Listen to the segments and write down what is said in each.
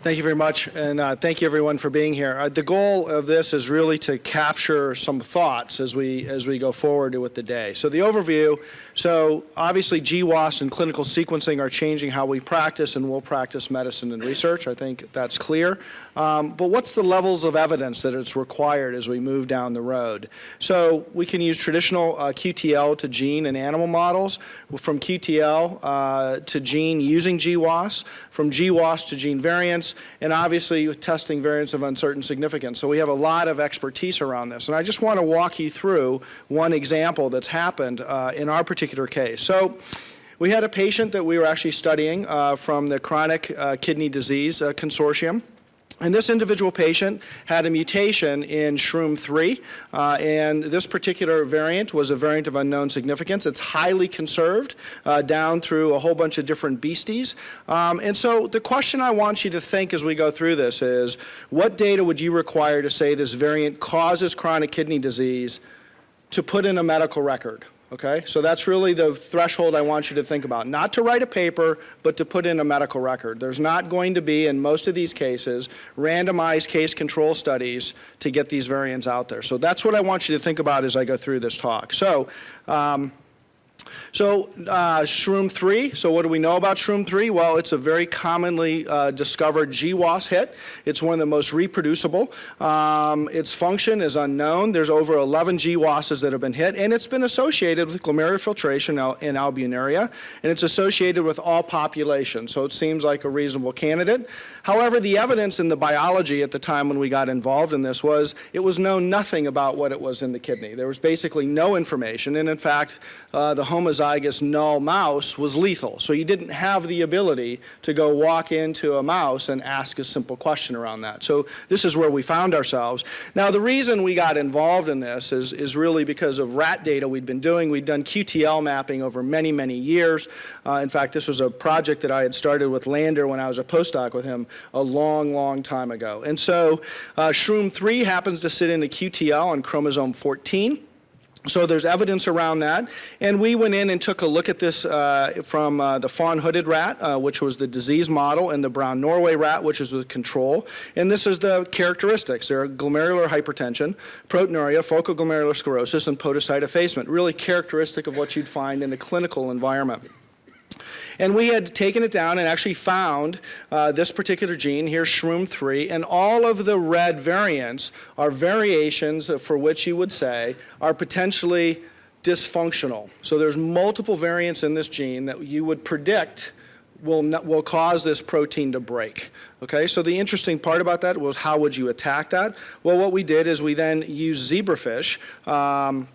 Thank you very much, and uh, thank you everyone for being here. Uh, the goal of this is really to capture some thoughts as we as we go forward with the day. So the overview. So obviously, GWAS and clinical sequencing are changing how we practice and will practice medicine and research. I think that's clear. Um, but what's the levels of evidence that it's required as we move down the road? So we can use traditional uh, QTL to gene and animal models, from QTL uh, to gene using GWAS, from GWAS to gene variants, and obviously testing variants of uncertain significance. So we have a lot of expertise around this. And I just want to walk you through one example that's happened uh, in our particular case. So we had a patient that we were actually studying uh, from the Chronic uh, Kidney Disease uh, Consortium. And this individual patient had a mutation in SHROOM3, uh, and this particular variant was a variant of unknown significance. It's highly conserved uh, down through a whole bunch of different beasties. Um, and so the question I want you to think as we go through this is, what data would you require to say this variant causes chronic kidney disease to put in a medical record? Okay, so that's really the threshold I want you to think about. Not to write a paper, but to put in a medical record. There's not going to be, in most of these cases, randomized case control studies to get these variants out there. So that's what I want you to think about as I go through this talk. So um, so uh, Shroom 3, so what do we know about Shroom 3? Well, it's a very commonly uh, discovered GWAS hit. It's one of the most reproducible. Um, its function is unknown. There's over 11 GWASs that have been hit, and it's been associated with glomerular filtration in albuminuria, and it's associated with all populations, so it seems like a reasonable candidate. However, the evidence in the biology at the time when we got involved in this was it was known nothing about what it was in the kidney. There was basically no information, and in fact, uh, the homozygous null mouse was lethal. So you didn't have the ability to go walk into a mouse and ask a simple question around that. So this is where we found ourselves. Now the reason we got involved in this is, is really because of rat data we'd been doing. We'd done QTL mapping over many, many years. Uh, in fact, this was a project that I had started with Lander when I was a postdoc with him a long, long time ago. And so uh, Shroom 3 happens to sit in the QTL on chromosome 14. So there's evidence around that. And we went in and took a look at this uh, from uh, the fawn hooded rat, uh, which was the disease model, and the brown Norway rat, which is the control. And this is the characteristics. There are glomerular hypertension, proteinuria, focal glomerular sclerosis, and podocyte effacement, really characteristic of what you'd find in a clinical environment. And we had taken it down and actually found uh, this particular gene here, SHROOM3, and all of the red variants are variations for which you would say are potentially dysfunctional. So there's multiple variants in this gene that you would predict will, not, will cause this protein to break. Okay, so the interesting part about that was how would you attack that? Well, what we did is we then used zebrafish um,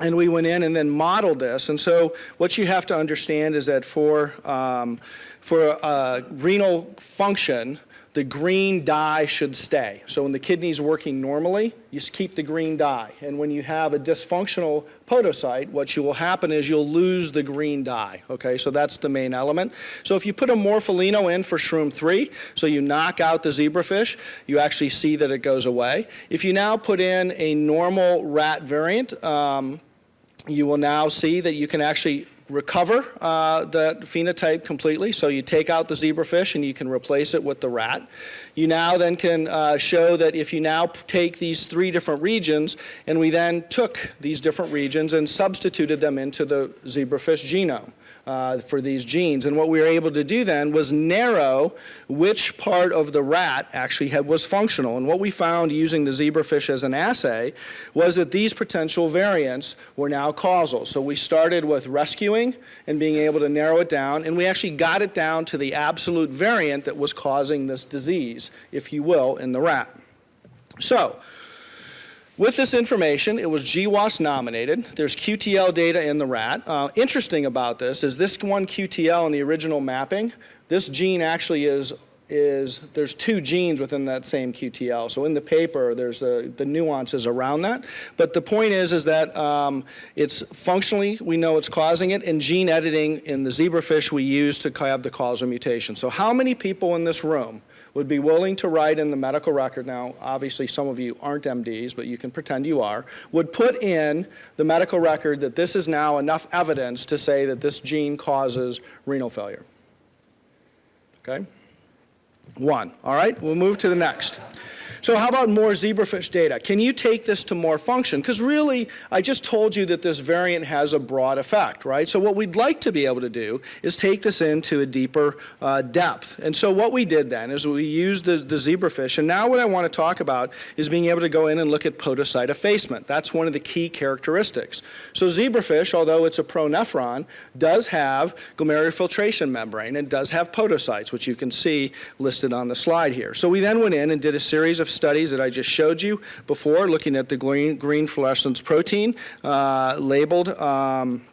and we went in and then modeled this. And so what you have to understand is that for, um, for uh, renal function, the green dye should stay. So when the kidney is working normally, you keep the green dye. And when you have a dysfunctional podocyte, what you will happen is you'll lose the green dye. Okay, so that's the main element. So if you put a morpholino in for shroom 3, so you knock out the zebrafish, you actually see that it goes away. If you now put in a normal rat variant, um, you will now see that you can actually recover uh, the phenotype completely. So you take out the zebrafish and you can replace it with the rat. You now then can uh, show that if you now take these three different regions and we then took these different regions and substituted them into the zebrafish genome uh, for these genes. And what we were able to do then was narrow which part of the rat actually had, was functional. And what we found using the zebrafish as an assay was that these potential variants were now causal. So we started with rescuing and being able to narrow it down, and we actually got it down to the absolute variant that was causing this disease, if you will, in the rat. So with this information, it was GWAS nominated. There's QTL data in the rat. Uh, interesting about this is this one QTL in the original mapping, this gene actually is is there's two genes within that same QTL. So in the paper, there's a, the nuances around that. But the point is, is that um, it's functionally, we know it's causing it, and gene editing in the zebrafish we use to have the causal mutation. So how many people in this room would be willing to write in the medical record, now obviously some of you aren't MDs, but you can pretend you are, would put in the medical record that this is now enough evidence to say that this gene causes renal failure. Okay? One. All right, we'll move to the next. So how about more zebrafish data? Can you take this to more function? Because really, I just told you that this variant has a broad effect, right? So what we'd like to be able to do is take this into a deeper uh, depth. And so what we did then is we used the, the zebrafish, and now what I want to talk about is being able to go in and look at podocyte effacement. That's one of the key characteristics. So zebrafish, although it's a pronephron, does have glomerular filtration membrane and does have podocytes, which you can see listed on the slide here. So we then went in and did a series of studies that I just showed you before, looking at the green, green fluorescence protein uh, labeled um,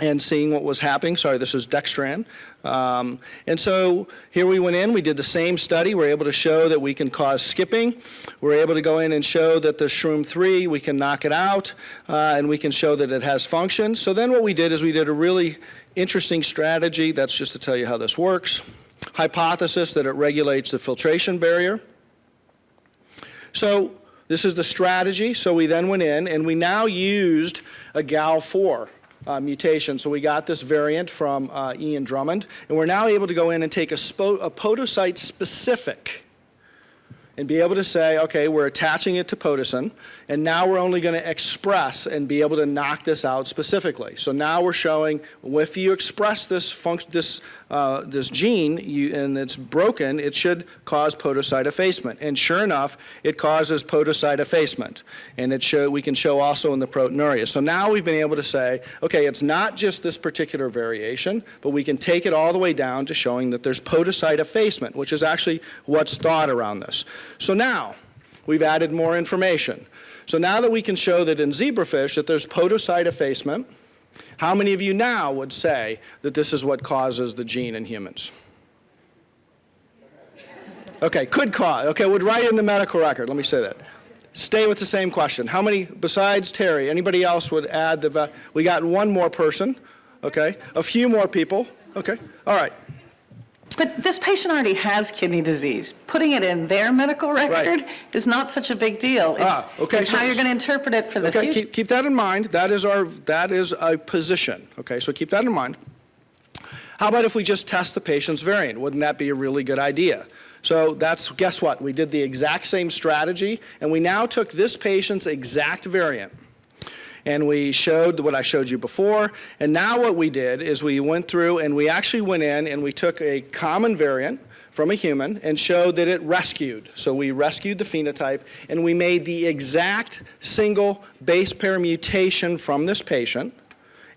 and seeing what was happening. Sorry, this is dextran. Um, and so here we went in, we did the same study. We're able to show that we can cause skipping. We're able to go in and show that the shroom 3, we can knock it out, uh, and we can show that it has function. So then what we did is we did a really interesting strategy. That's just to tell you how this works. Hypothesis that it regulates the filtration barrier. So this is the strategy. So we then went in and we now used a GAL4 uh, mutation. So we got this variant from uh, Ian Drummond, and we're now able to go in and take a, a podocyte specific and be able to say, okay, we're attaching it to Podocin, and now we're only going to express and be able to knock this out specifically. So now we're showing if you express this function, this uh, this gene you, and it's broken, it should cause podocyte effacement. And sure enough, it causes podocyte effacement. And it show, we can show also in the proteinuria. So now we've been able to say, okay, it's not just this particular variation, but we can take it all the way down to showing that there's podocyte effacement, which is actually what's thought around this. So now, we've added more information. So now that we can show that in zebrafish that there's podocyte effacement, how many of you now would say that this is what causes the gene in humans? Okay, could cause. Okay, would write in the medical record. Let me say that. Stay with the same question. How many, besides Terry, anybody else would add the, we got one more person, okay? A few more people, okay? All right. But this patient already has kidney disease. Putting it in their medical record is not such a big deal. It's, ah, okay, it's so, how you're going to interpret it for the okay, future. Keep, keep that in mind. That is our that is a position. Okay, so keep that in mind. How about if we just test the patient's variant? Wouldn't that be a really good idea? So that's, guess what? We did the exact same strategy, and we now took this patient's exact variant, and we showed what I showed you before. And now what we did is we went through and we actually went in and we took a common variant from a human and showed that it rescued. So we rescued the phenotype and we made the exact single base pair mutation from this patient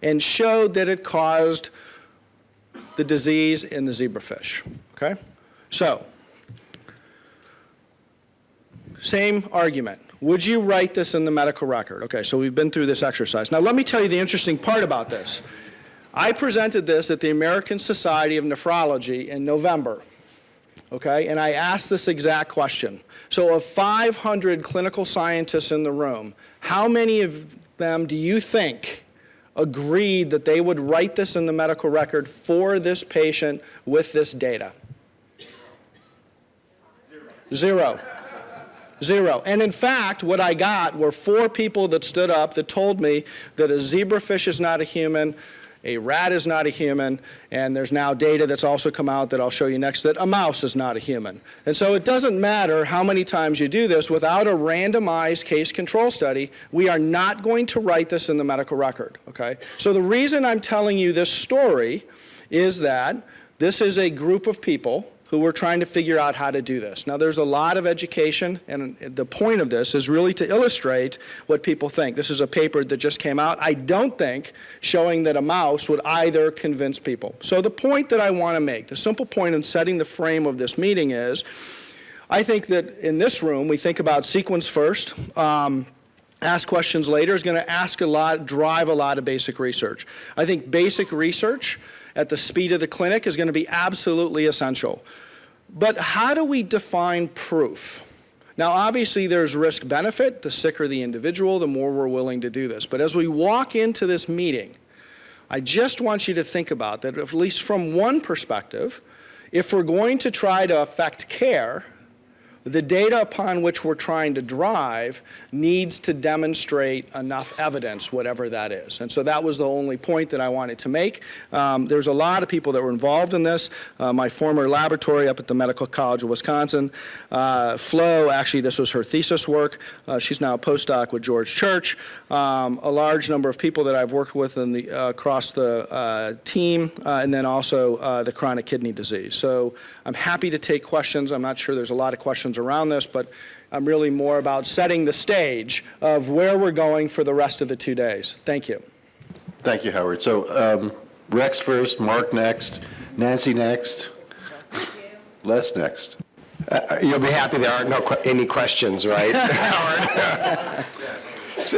and showed that it caused the disease in the zebrafish. Okay? So, same argument. Would you write this in the medical record? Okay, so we've been through this exercise. Now let me tell you the interesting part about this. I presented this at the American Society of Nephrology in November, okay, and I asked this exact question. So of 500 clinical scientists in the room, how many of them do you think agreed that they would write this in the medical record for this patient with this data? Zero. Zero. Zero. And in fact, what I got were four people that stood up that told me that a zebrafish is not a human, a rat is not a human, and there's now data that's also come out that I'll show you next that a mouse is not a human. And so it doesn't matter how many times you do this, without a randomized case control study, we are not going to write this in the medical record, okay? So the reason I'm telling you this story is that this is a group of people who were trying to figure out how to do this. Now there's a lot of education and the point of this is really to illustrate what people think. This is a paper that just came out. I don't think showing that a mouse would either convince people. So the point that I want to make, the simple point in setting the frame of this meeting is, I think that in this room we think about sequence first, um, ask questions later is going to ask a lot, drive a lot of basic research. I think basic research at the speed of the clinic is going to be absolutely essential. But how do we define proof? Now, obviously, there's risk benefit. The sicker the individual, the more we're willing to do this. But as we walk into this meeting, I just want you to think about that, at least from one perspective, if we're going to try to affect care, The data upon which we're trying to drive needs to demonstrate enough evidence, whatever that is. And so that was the only point that I wanted to make. Um, there's a lot of people that were involved in this. Uh, my former laboratory up at the Medical College of Wisconsin, uh, Flo, actually this was her thesis work. Uh, she's now a postdoc with George Church. Um, a large number of people that I've worked with in the, uh, across the uh, team, uh, and then also the chronic kidney disease. So I'm happy to take questions. I'm not sure there's a lot of questions around this, but I'm really more about setting the stage of where we're going for the rest of the two days. Thank you. Thank you, Howard. So um, Rex first, Mark next, Nancy next, Les next. Uh, You'll be happy there aren't no, que- any questions, right, Howard? So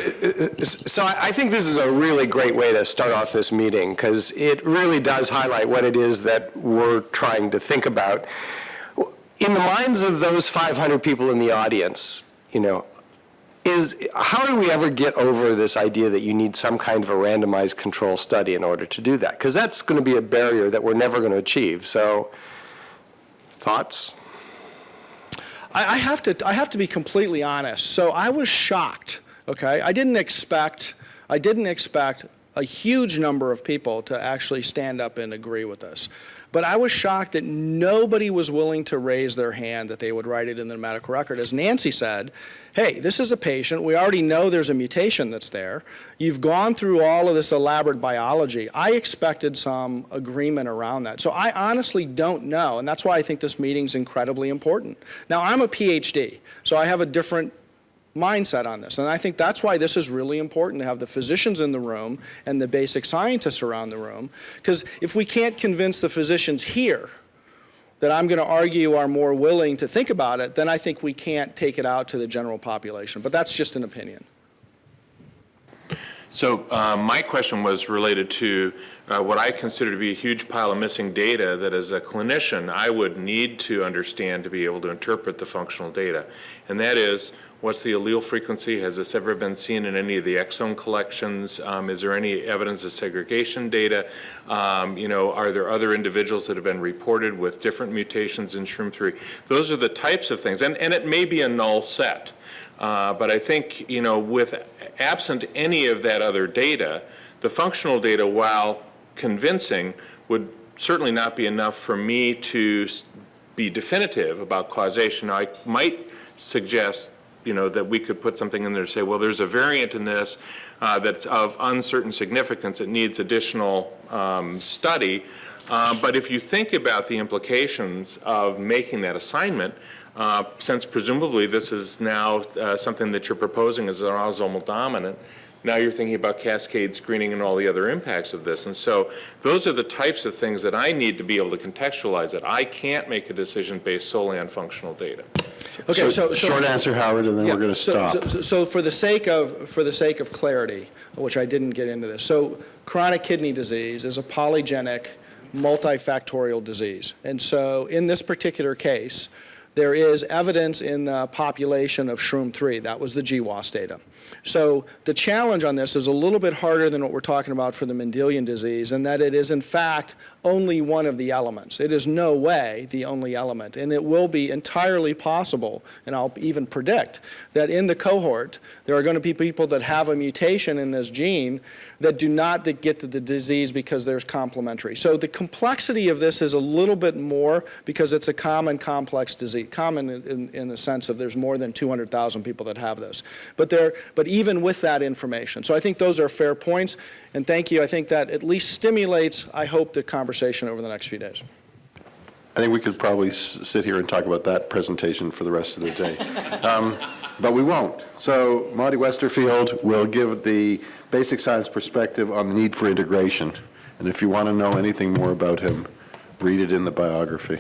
so I think this is a really great way to start off this meeting, because it really does highlight what it is that we're trying to think about. In the minds of those 500 people in the audience, you know, is, how do we ever get over this idea that you need some kind of a randomized control study in order to do that? Because that's going to be a barrier that we're never going to achieve. So, thoughts? I, I have to I have to be completely honest. So I was shocked. Okay, I didn't expect I didn't expect a huge number of people to actually stand up and agree with us. But I was shocked that nobody was willing to raise their hand that they would write it in the medical record. As Nancy said, hey, this is a patient. We already know there's a mutation that's there. You've gone through all of this elaborate biology. I expected some agreement around that. So I honestly don't know, and that's why I think this meeting's incredibly important. Now, I'm a PhD, so I have a different mindset on this. And I think that's why this is really important to have the physicians in the room and the basic scientists around the room. Because if we can't convince the physicians here that I'm going to argue are more willing to think about it, then I think we can't take it out to the general population. But that's just an opinion. So uh, my question was related to uh, what I consider to be a huge pile of missing data that as a clinician I would need to understand to be able to interpret the functional data. And that is, what's the allele frequency? Has this ever been seen in any of the exome collections? Um, Is there any evidence of segregation data? Um, You know, are there other individuals that have been reported with different mutations in SHROOM3? Those are the types of things, and, and it may be a null set. Uh, But I think, you know, with absent any of that other data, the functional data, while convincing, would certainly not be enough for me to be definitive about causation. I might suggest, you know, that we could put something in there to say, well, there's a variant in this uh, that's of uncertain significance, it needs additional um, study. Uh, But if you think about the implications of making that assignment, uh, since presumably this is now uh, something that you're proposing as an autosomal dominant, now you're thinking about cascade screening and all the other impacts of this. And so those are the types of things that I need to be able to contextualize it. I can't make a decision based solely on functional data. Okay, so, so Short answer, Howard, and then Yeah, we're going to so- stop. So, so for the sake of, for the sake of clarity, which I didn't get into this, so chronic kidney disease is a polygenic, multifactorial disease. And so in this particular case, there is evidence in the population of shroom 3. That was the GWAS data. So the challenge on this is a little bit harder than what we're talking about for the Mendelian disease, in that it is in fact only one of the elements. It is no way the only element, and it will be entirely possible, and I'll even predict, that in the cohort, there are going to be people that have a mutation in this gene that do not get to the disease because there's complementary. So the complexity of this is a little bit more because it's a common complex disease, common in, in, in the sense of there's more than 200,000 people that have this. But there, but even with that information. So I think those are fair points, and thank you. I think that at least stimulates, I hope, the conversation over the next few days. I think we could probably s- sit here and talk about that presentation for the rest of the day. Um, But we won't. So Monte Westerfield will give the basic science perspective on the need for integration. And if you want to know anything more about him, read it in the biography.